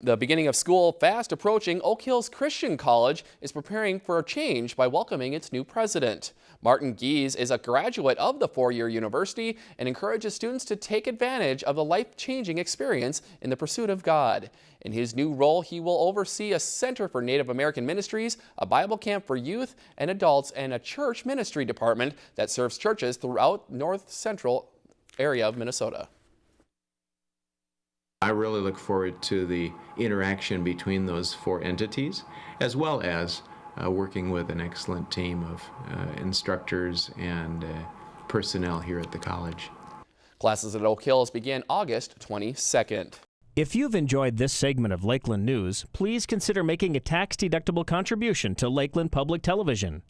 The beginning of school fast approaching, Oak Hills Christian College is preparing for a change by welcoming its new president. Martin Gies is a graduate of the four-year university and encourages students to take advantage of the life-changing experience in the pursuit of God. In his new role, he will oversee a Center for Native American Ministries, a Bible camp for youth and adults, and a church ministry department that serves churches throughout north central area of Minnesota. I really look forward to the interaction between those four entities, as well as uh, working with an excellent team of uh, instructors and uh, personnel here at the college. Classes at Oak Hills begin August 22nd. If you've enjoyed this segment of Lakeland News, please consider making a tax-deductible contribution to Lakeland Public Television.